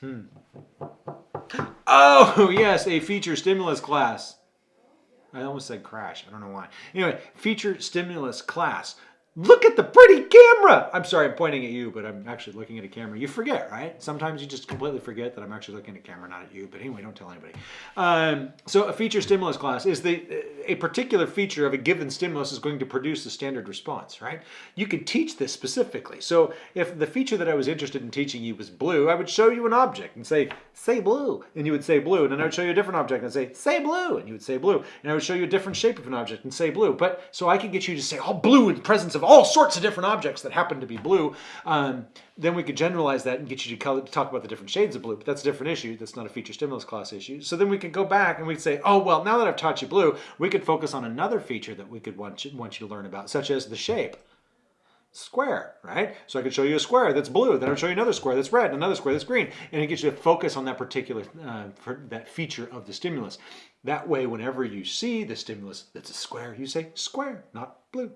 Hmm. Oh, yes, a feature stimulus class. I almost said crash. I don't know why. Anyway, feature stimulus class. Look at the pretty camera. I'm sorry, I'm pointing at you, but I'm actually looking at a camera. You forget, right? Sometimes you just completely forget that I'm actually looking at a camera, not at you. But anyway, don't tell anybody. Um, so a feature stimulus class is the a particular feature of a given stimulus is going to produce the standard response, right? You can teach this specifically. So if the feature that I was interested in teaching you was blue, I would show you an object and say, say blue. And you would say blue. And then I would show you a different object and say, say blue. And you would say blue. And I would show you a different shape of an object and say blue. But so I could get you to say, oh, blue in presence of all sorts of different objects that happen to be blue. Um, then we could generalize that and get you to, color, talk about the different shades of blue, but that's a different issue. That's not a feature stimulus class issue. So then we could go back and we'd say, oh, well, now that I've taught you blue, we could focus on another feature that we could want you, want you to learn about, such as the shape square, right? So I could show you a square that's blue, then I'll show you another square that's red, another square that's green, and it gets you to focus on that particular, uh, that feature of the stimulus. That way, whenever you see the stimulus that's a square, you say square, not blue.